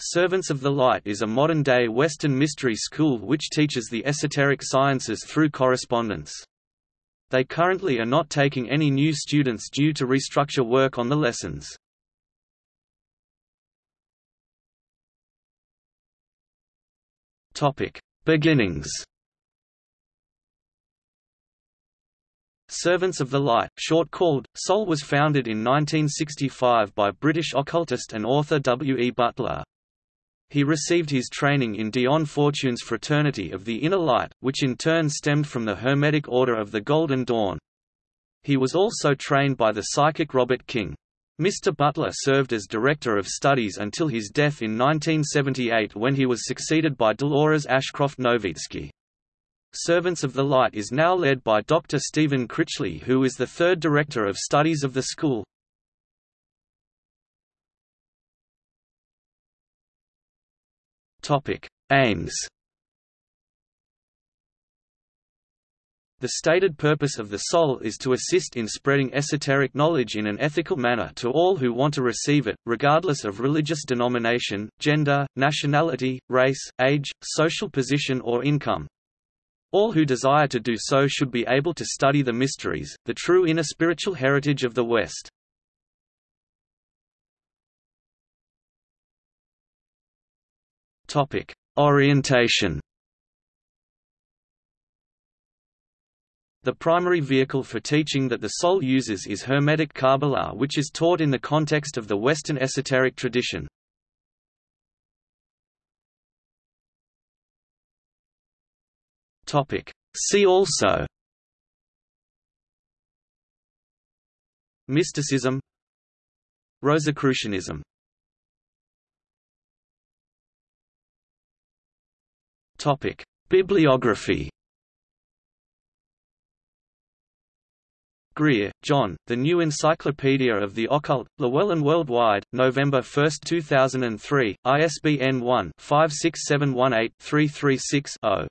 Servants of the Light is a modern-day Western mystery school which teaches the esoteric sciences through correspondence. They currently are not taking any new students due to restructure work on the lessons. Beginnings Servants of the Light, short called, SOL was founded in 1965 by British occultist and author W. E. Butler. He received his training in Dion Fortune's Fraternity of the Inner Light, which in turn stemmed from the Hermetic Order of the Golden Dawn. He was also trained by the psychic Robert King. Mr. Butler served as Director of Studies until his death in 1978 when he was succeeded by Dolores Ashcroft Nowicki. Servants of the Light is now led by Dr. Stephen Critchley who is the third Director of Studies of the school. Aims The stated purpose of the SOL is to assist in spreading esoteric knowledge in an ethical manner to all who want to receive it, regardless of religious denomination, gender, nationality, race, age, social position or income. All who desire to do so should be able to study the mysteries, the true inner spiritual heritage of the West. Topic: Orientation. The primary vehicle for teaching that the SOL uses is Hermetic Kabbalah which is taught in the context of the Western esoteric tradition. See also Mysticism Rosicrucianism Topic: Bibliography. Greer, John, The New Encyclopedia of the Occult, Llewellyn Worldwide, November 1, 2003, ISBN 1-56718-336-0.